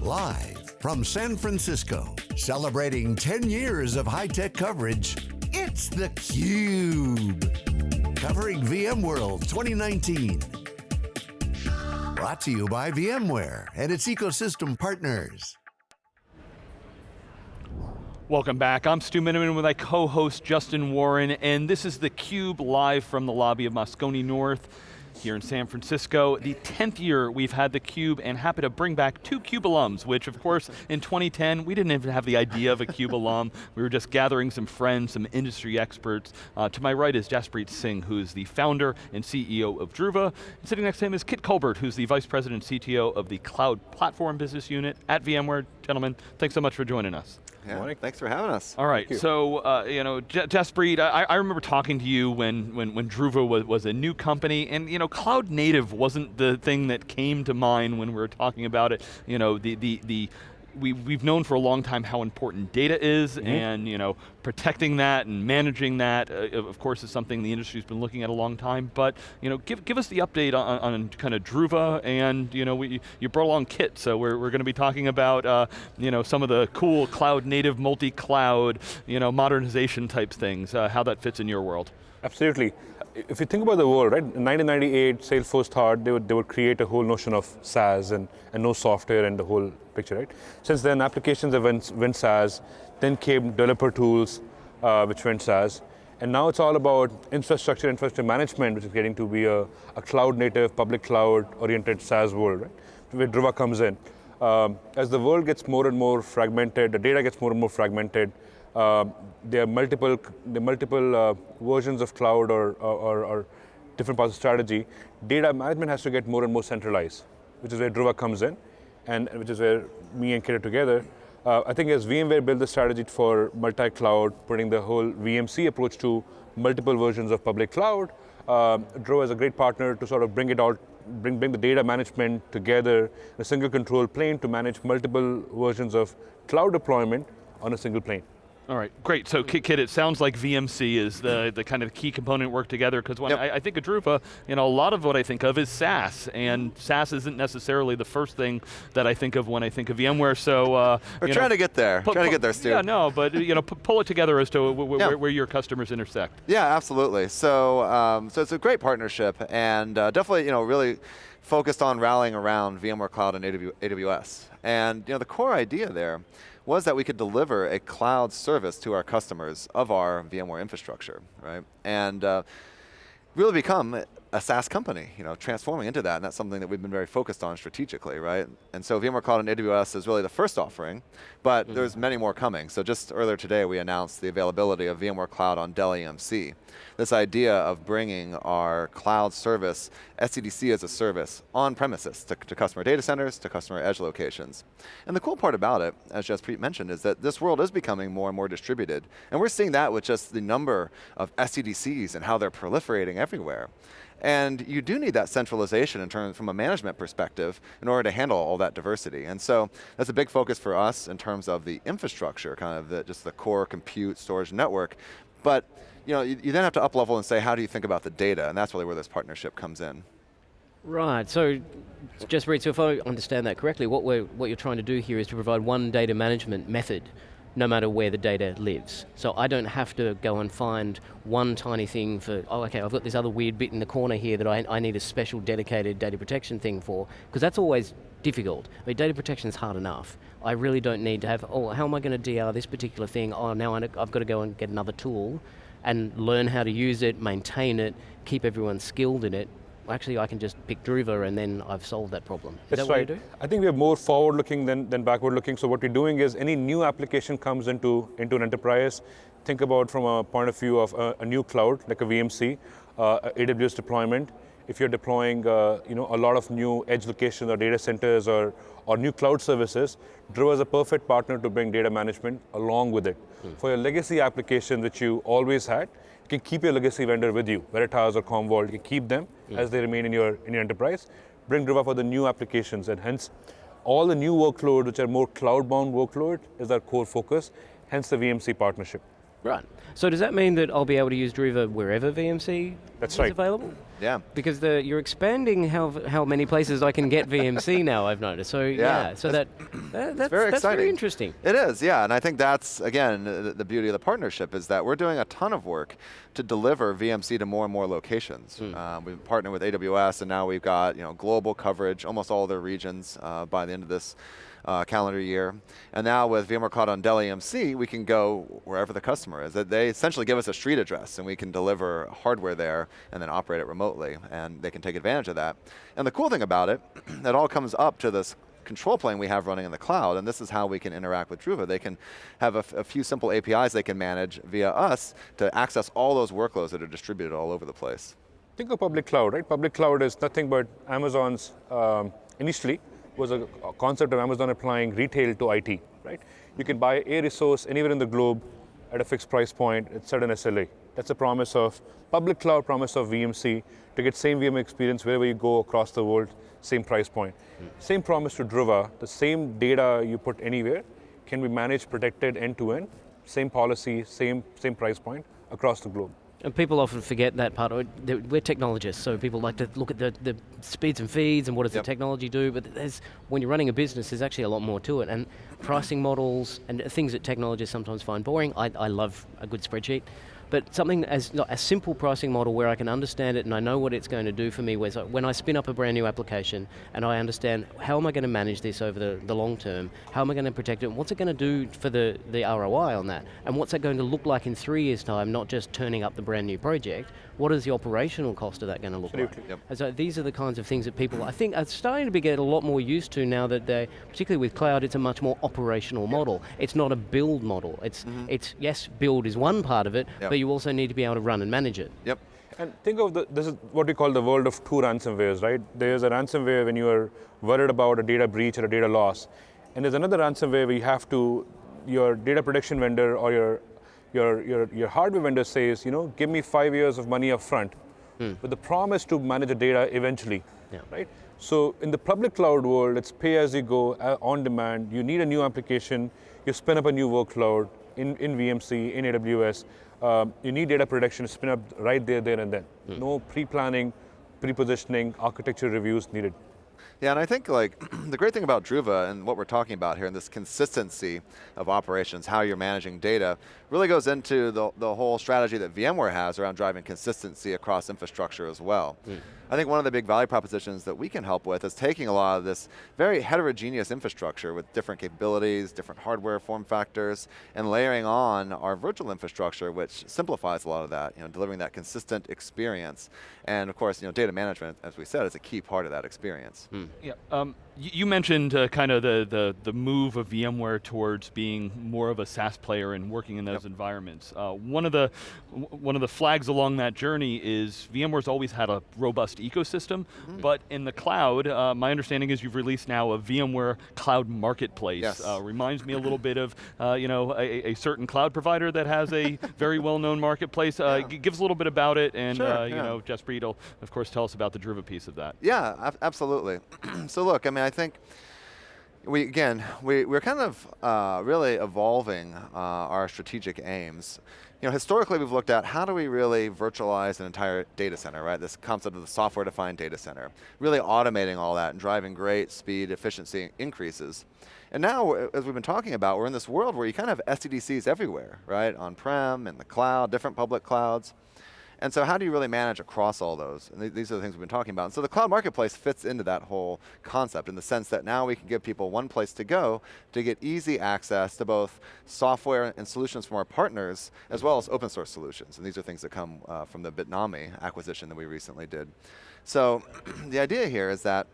Live from San Francisco, celebrating 10 years of high-tech coverage, it's theCUBE. Covering VMworld 2019. Brought to you by VMware and its ecosystem partners. Welcome back, I'm Stu Miniman with my co-host Justin Warren, and this is theCUBE live from the lobby of Moscone North here in San Francisco. The 10th year we've had theCUBE and happy to bring back two CUBE alums, which of course in 2010, we didn't even have the idea of a CUBE alum. We were just gathering some friends, some industry experts. Uh, to my right is Jaspreet Singh, who's the founder and CEO of Druva. And sitting next to him is Kit Colbert, who's the Vice President CTO of the Cloud Platform Business Unit at VMware. Gentlemen, thanks so much for joining us. Yeah, thanks for having us. All right, you. so uh, you know, J Jaspreet, I, I, remember talking to you when when when Druva was, was a new company, and you know, cloud native wasn't the thing that came to mind when we were talking about it. You know, the the the we, we've known for a long time how important data is mm -hmm. and you know, protecting that and managing that, uh, of course, is something the industry's been looking at a long time, but you know, give, give us the update on, on kind of Druva and you know, we, you brought along Kit, so we're, we're going to be talking about uh, you know, some of the cool cloud native, multi-cloud, you know, modernization type things, uh, how that fits in your world. Absolutely if you think about the world, right, in 1998, Salesforce thought they would, they would create a whole notion of SaaS and, and no software and the whole picture, right? Since then, applications have went, went SaaS, then came developer tools, uh, which went SaaS, and now it's all about infrastructure, infrastructure management, which is getting to be a, a cloud-native, public cloud-oriented SaaS world, right? Where Druva comes in. Um, as the world gets more and more fragmented, the data gets more and more fragmented, uh, there are multiple, are multiple uh, versions of cloud or, or, or, different parts of strategy. Data management has to get more and more centralized, which is where Druva comes in, and which is where me and Kit are together. Uh, I think as VMware built the strategy for multi-cloud, putting the whole VMC approach to multiple versions of public cloud, uh, Druva is a great partner to sort of bring it all, bring, bring the data management together a single control plane to manage multiple versions of cloud deployment on a single plane. All right, great. So Kit, it sounds like VMC is the, the kind of key component work together, because when yep. I, I, think of Druva, you know, a lot of what I think of is SaaS, and SaaS isn't necessarily the first thing that I think of when I think of VMware, so... Uh, We're trying know, to get there, trying to get there, Stu. Yeah, no, but you know, pull it together as to yeah. where, where, your customers intersect. Yeah, absolutely. So, um, so it's a great partnership, and uh, definitely, you know, really focused on rallying around VMware Cloud and AWS. And you know, the core idea there was that we could deliver a cloud service to our customers of our VMware infrastructure, right? And uh, really become a SaaS company, you know, transforming into that, and that's something that we've been very focused on strategically, right? And so VMware Cloud and AWS is really the first offering, but mm there's many more coming. So just earlier today, we announced the availability of VMware Cloud on Dell EMC. This idea of bringing our cloud service, SDDC as a service, on premises to, to customer data centers, to customer edge locations. And the cool part about it, as Jaspreet mentioned, is that this world is becoming more and more distributed. And we're seeing that with just the number of SDDCs and how they're proliferating everywhere. And you do need that centralization in terms from a management perspective in order to handle all that diversity. And so that's a big focus for us in terms of the infrastructure, kind of the, just the core compute storage network. But you, know, you, you then have to up level and say, how do you think about the data? And that's really where this partnership comes in. Right, so Jaspreet, so if I understand that correctly, what, we're, what you're trying to do here is to provide one data management method no matter where the data lives. So I don't have to go and find one tiny thing for, oh okay, I've got this other weird bit in the corner here that I, I need a special dedicated data protection thing for, because that's always difficult. I mean, data protection is hard enough. I really don't need to have, oh, how am I going to DR this particular thing? Oh, now I've got to go and get another tool and learn how to use it, maintain it, keep everyone skilled in it, actually I can just pick Druva and then I've solved that problem. Is That's that right. I think we're more forward looking than, than backward looking. So what we're doing is any new application comes into, into an enterprise, think about from a point of view of a, a new cloud, like a VMC, uh, AWS deployment. If you're deploying uh, you know, a lot of new edge locations or data centers or, or new cloud services, Druva is a perfect partner to bring data management along with it. Hmm. For your legacy application which you always had, can keep your legacy vendor with you, Veritas or Commvault, you can keep them yeah. as they remain in your, in your enterprise. Bring Druva for the new applications and hence all the new workloads which are more cloud-bound workload is our core focus, hence the VMC partnership. Right. So does that mean that I'll be able to use Druva wherever VMC That's is right. available? Yeah. Because the, you're expanding how how many places I can get VMC now. I've noticed. So yeah, so that, that that's very that's exciting. very interesting. It is, yeah, and I think that's again the, the beauty of the partnership is that we're doing a ton of work to deliver VMC to more and more locations. Um, we've partnered with AWS, and now we've got you know global coverage, almost all their regions uh, by the end of this. Uh, calendar year, and now with VMware Cloud on Dell EMC, we can go wherever the customer is. They essentially give us a street address, and we can deliver hardware there, and then operate it remotely, and they can take advantage of that. And the cool thing about it, it all comes up to this control plane we have running in the cloud, and this is how we can interact with Druva. They can have a, a few simple APIs they can manage via us to access all those workloads that are distributed all over the place. Think of public cloud, right? Public cloud is nothing but Amazon's, um, initially, was a, concept of Amazon applying retail to IT, right? You can buy a resource anywhere in the globe at a fixed price point, it's at certain SLA. That's a promise of public cloud, promise of VMC, to get same VM experience wherever you go across the world, same price point. Same promise to Druva, the same data you put anywhere can be managed, protected end to end, same policy, same, same price point across the globe. And people often forget that part. of it. They're- We're technologists, so people like to look at the, the speeds and feeds and what does Yep. the technology do. But there's, when you're running a business, there's actually a lot more to it. And pricing models and things that technologists sometimes find boring. I, I love a good spreadsheet. But something as a simple pricing model where I can understand it and I know what it's going to do for me. Where when I spin up a brand new application and I understand how am I going to manage this over the, the long term, how am I going to protect it, and what's it going to do for the, the ROI on that, and what's that going to look like in three years' time, not just turning up the brand new project. What is the operational cost of that going to look Absolutely. like? Yep. And so these are the kinds of things that people, I think, are starting to be get a lot more used to now that they, particularly with cloud, it's a much more operational model. It's not a build model. It's, mm-hmm. it's yes, build is one part of it. Yep. but you also need to be able to run and manage it. Yep. And think of the, this is what we call the world of two ransomwares, right? There's a ransomware when you are worried about a data breach or a data loss. And there's another ransomware where you have to, your data protection vendor or your, your, your, your hardware vendor says, you know, give me five years of money up front with the promise to manage the data eventually, Yeah. right? So in the public cloud world, it's pay as you go, uh, on demand. You need a new application, you spin up a new workload in, in VMC, in AWS. Um, you need data protection to spin up right there, there and then. No pre-planning, pre-positioning, architecture reviews needed. Yeah, and I think like the great thing about Druva and what we're talking about here and this consistency of operations, how you're managing data, really goes into the, the whole strategy that VMware has around driving consistency across infrastructure as well. Hmm. I think one of the big value propositions that we can help with is taking a lot of this very heterogeneous infrastructure with different capabilities, different hardware form factors, and layering on our virtual infrastructure, which simplifies a lot of that, you know, delivering that consistent experience. And of course, you know, data management, as we said, is a key part of that experience. Yeah. Um, y- you mentioned uh, kind of the, the, the move of VMware towards being more of a SaaS player and working in those environments. Uh, one of the one of the flags along that journey is VMware's always had a robust ecosystem, but in the cloud, uh, my understanding is you've released now a VMware Cloud Marketplace. Yes. Uh, reminds me a little bit of uh, you know a, a certain cloud provider that has a very well-known marketplace. Uh, g- give us a little bit about it, and Sure, uh, you yeah. know Jaspreet will of course tell us about the Druva piece of that. Yeah, ab- absolutely. so look, I mean, I think we again we, we're kind of uh, really evolving uh, our strategic aims. You know, historically we've looked at how do we really virtualize an entire data center, right? This concept of the software-defined data center, really automating all that and driving great speed, efficiency increases. And now, as we've been talking about, we're in this world where you kind of have SDDCs everywhere, right? On-prem, in the cloud, different public clouds. And so how do you really manage across all those? And th- these are the things we've been talking about. And so the cloud marketplace fits into that whole concept in the sense that now we can give people one place to go to get easy access to both software and solutions from our partners, as well as open source solutions. And these are things that come uh, from the Bitnami acquisition that we recently did. So the idea here is that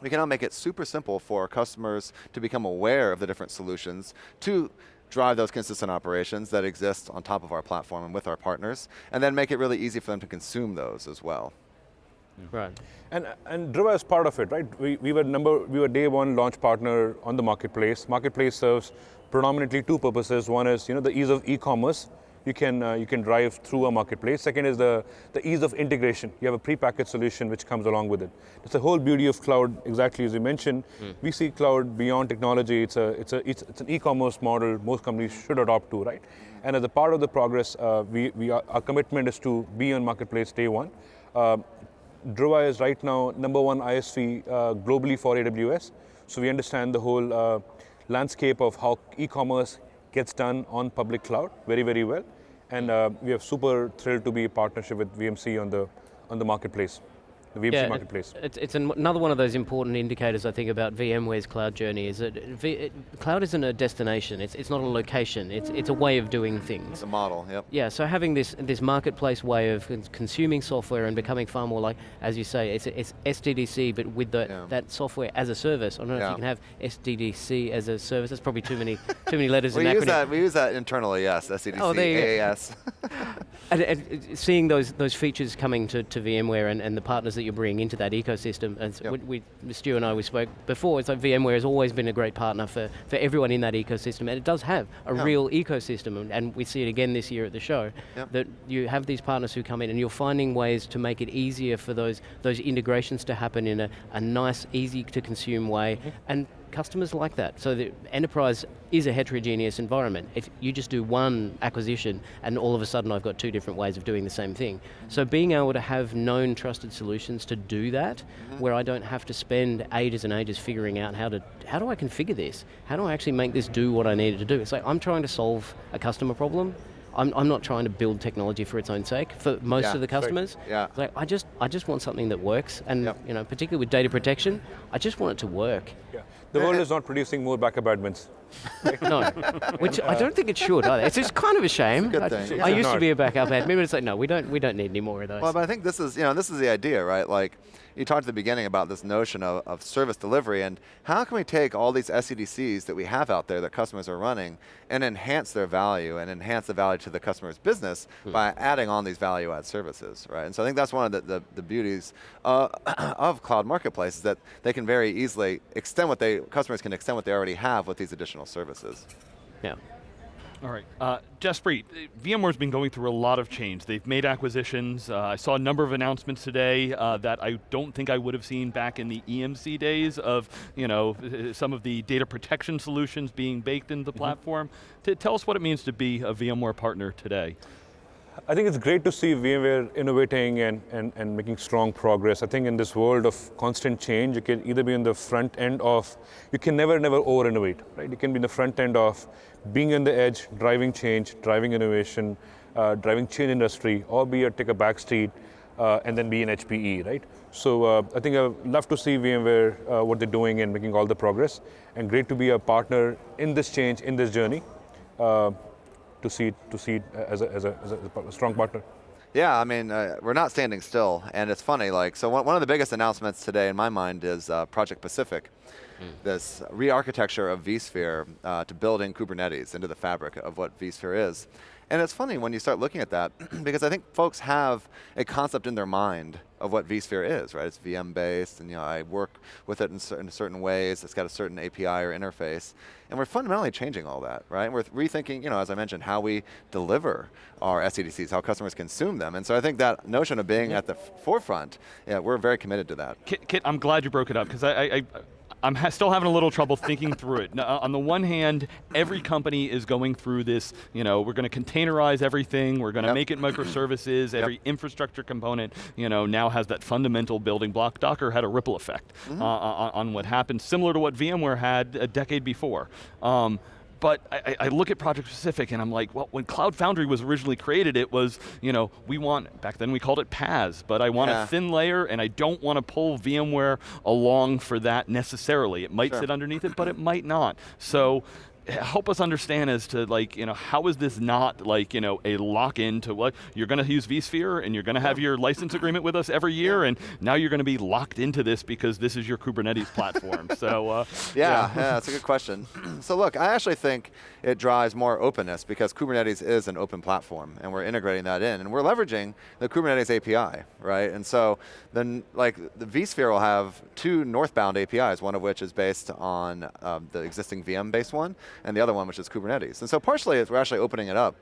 we can now make it super simple for customers to become aware of the different solutions to drive those consistent operations that exist on top of our platform and with our partners, and then make it really easy for them to consume those as well. Right. And, and Druva is part of it, right? We, we were number, we were day one launch partner on the marketplace. Marketplace serves predominantly two purposes. One is, you know, the ease of e-commerce. You can, uh, you can drive through a marketplace. Second is the, the ease of integration. You have a pre-packaged solution which comes along with it. It's the whole beauty of cloud, exactly as you mentioned. Mm. We see cloud beyond technology. It's, a, it's, a, it's, it's an e-commerce model most companies should adopt to, right? And as a part of the progress, uh, we, we are, our commitment is to be on marketplace day one. Uh, Druva is right now number one ISV uh, globally for AWS. So we understand the whole uh, landscape of how e-commerce gets done on public cloud very, very well. And uh, we are super thrilled to be a partnership with VMC on the, on the marketplace the VMC yeah, marketplace. It's, it's another one of those important indicators I think about VMware's cloud journey is that v, it, cloud isn't a destination, it's, it's not a location, it's, it's a way of doing things. It's a model, yep. Yeah, so having this, this marketplace way of consuming software and becoming far more like, as you say, it's, it's SDDC but with the, yeah. that software as a service. I don't know yeah. if you can have SDDC as a service, that's probably too many too many letters we in use That, we use that internally, yes, SDDC, oh, AAS. and, and seeing those, those features coming to, to VMware and, and the partners that you're bringing into that ecosystem. And yep. we, we, Stu and I, we spoke before, it's like VMware has always been a great partner for, for everyone in that ecosystem, and it does have a real ecosystem, and, and, we see it again this year at the show, yep. that you have these partners who come in and you're finding ways to make it easier for those, those integrations to happen in a, a nice, easy to consume way, mm-hmm. and customers like that. So the enterprise is a heterogeneous environment. If you just do one acquisition and all of a sudden I've got two different ways of doing the same thing. So being able to have known trusted solutions to do that, mm -hmm. where I don't have to spend ages and ages figuring out how to, how do I configure this? How do I actually make this do what I needed to do? It's like I'm trying to solve a customer problem I'm, I'm not trying to build technology for its own sake for most yeah, of the customers. Yeah. Like I just I just want something that works, and yep. you know, particularly with data protection, I just want it to work. Yeah. The world is not producing more backup admins. no, which I don't think it should either. It's just kind of a shame. A I, yeah. I, used to be a backup admin, but it's like, no, we don't, we don't need any more of those. Well, but I think this is, you know, this is the idea, right? Like, you talked at the beginning about this notion of, of service delivery and how can we take all these SDDCs that we have out there that customers are running and enhance their value and enhance the value to the customer's business hmm. by adding on these value add services, right? And so I think that's one of the, the, the beauties uh, of cloud marketplace is that they can very easily extend what they, customers can extend what they already have with these additional services. Yeah. All right, uh, Jaspreet, VMware's been going through a lot of change. They've made acquisitions. Uh, I saw a number of announcements today uh, that I don't think I would have seen back in the EMC days of, you know, some of the data protection solutions being baked into the mm -hmm. platform. To tell us what it means to be a VMware partner today. I think it's great to see VMware innovating and, and, and making strong progress. I think in this world of constant change, you can either be in the front end of, you can never, never over-innovate, right? You can be in the front end of being on the edge, driving change, driving innovation, uh, driving change industry, or be a take a back street uh, and then be an HPE, right? So uh, I think I'd love to see VMware, uh, what they're doing and making all the progress, and great to be a partner in this change, in this journey. Uh, to see to see as a, as a, as a strong partner. Yeah, I mean, uh, we're not standing still, and it's funny, like, so one, one of the biggest announcements today in my mind is uh, Project Pacific, mm. this re-architecture of vSphere uh, to build in Kubernetes into the fabric of what vSphere is. And it's funny when you start looking at that, because I think folks have a concept in their mind of what vSphere is, right? It's VM based, and you know, I work with it in, certain, certain ways. It's got a certain API or interface, and we're fundamentally changing all that, right? We're rethinking, you know, as I mentioned, how we deliver our SDDCs, how customers consume them, and so I think that notion of being at the forefront, yeah, we're very committed to that. Kit, Kit I'm glad you broke it up because I, I, I'm ha still having a little trouble thinking through it. Now, uh, on the one hand, every company is going through this, you know, we're going to containerize everything, we're going to yep. make it microservices, every yep. infrastructure component, you know, now has that fundamental building block. Docker had a ripple effect mm -hmm. uh, on, on, what happened, similar to what VMware had a decade before. Um, but I, I, look at Project Pacific and I'm like, well, when Cloud Foundry was originally created, it was, you know, we want, back then we called it PaaS, but I want yeah. a thin layer and I don't want to pull VMware along for that necessarily. It might sure. sit underneath it, but it might not. So help us understand as to like, you know, how is this not like, you know, a lock-in to what, you're going to use vSphere and you're going to have your license agreement with us every year and now you're going to be locked into this because this is your Kubernetes platform. so, uh, yeah, yeah. yeah, that's a good question. so look, I actually think it drives more openness because Kubernetes is an open platform and we're integrating that in and we're leveraging the Kubernetes API, right? And so then like the vSphere will have two northbound APIs, one of which is based on um, the existing VM based one and the other one which is Kubernetes. And so partially we're actually opening it up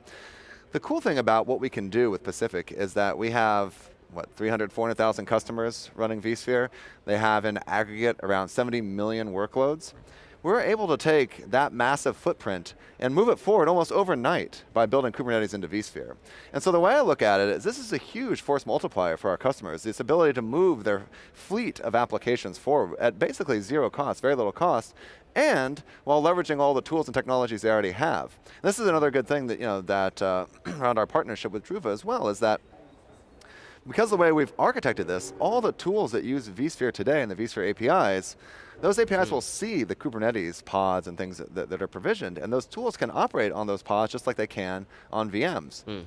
The cool thing about what we can do with Pacific is that we have what, 300, 400,000 customers running vSphere. They have in aggregate around 70 million workloads. We're able to take that massive footprint and move it forward almost overnight by building Kubernetes into vSphere. And so the way I look at it is this is a huge force multiplier for our customers, this ability to move their fleet of applications forward at basically zero cost, very little cost, and while leveraging all the tools and technologies they already have. This is another good thing that, you know, that uh, around our partnership with Druva as well, is that because of the way we've architected this, all the tools that use vSphere today and the vSphere APIs, those APIs mm. will see the Kubernetes pods and things that, that, are provisioned, and those tools can operate on those pods just like they can on VMs. Mm.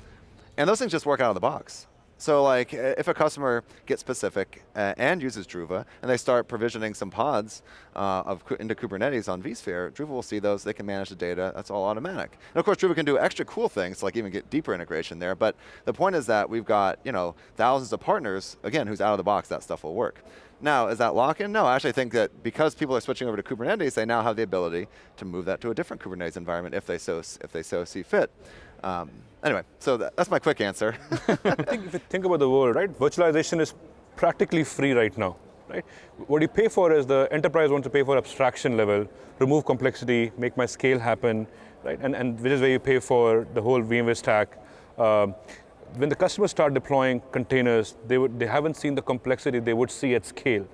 And those things just work out of the box. So like, if a customer gets Pacific uh, and uses Druva, and they start provisioning some pods uh, of, into Kubernetes on vSphere, Druva will see those, they can manage the data, that's all automatic. And of course, Druva can do extra cool things, like even get deeper integration there, but the point is that we've got you know thousands of partners, again, who's out of the box, that stuff will work. Now, is that lock-in? No, I actually think that because people are switching over to Kubernetes, they now have the ability to move that to a different Kubernetes environment if they so, if they so see fit. Um, anyway, so that, that's my quick answer. think, if you think about the world, right, virtualization is practically free right now. Right? What you pay for is the enterprise wants to pay for abstraction level, remove complexity, make my scale happen, right? And, and which is where you pay for the whole VMware stack. Um, when the customers start deploying containers, they, would, they haven't seen the complexity they would see at scale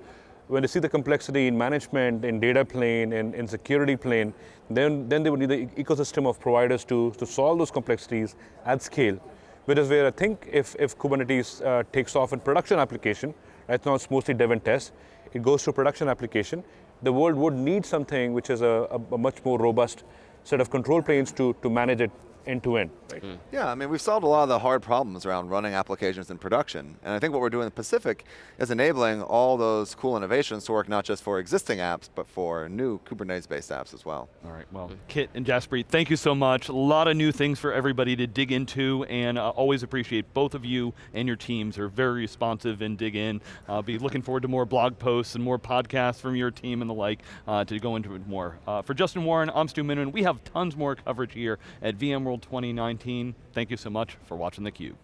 when they see the complexity in management, in data plane, in, in security plane, then, then they would need the ecosystem of providers to, to solve those complexities at scale. Which is where I think if, if Kubernetes uh, takes off in production application, right now it's mostly dev and test, it goes to production application, the world would need something which is a, a, a much more robust set of control planes to, to manage it end to end. Right? Mm. Yeah, I mean, we've solved a lot of the hard problems around running applications in production. And I think what we're doing in Pacific is enabling all those cool innovations to work not just for existing apps, but for new Kubernetes-based apps as well. All right, well, mm. Kit and Jaspreet, thank you so much. A lot of new things for everybody to dig into, and uh, always appreciate both of you and your teams are very responsive and dig in. I'll be looking forward to more blog posts and more podcasts from your team and the like uh, to go into it more. Uh, for Justin Warren, I'm Stu Miniman. We have tons more coverage here at VMworld World 2019. Thank you so much for watching theCUBE.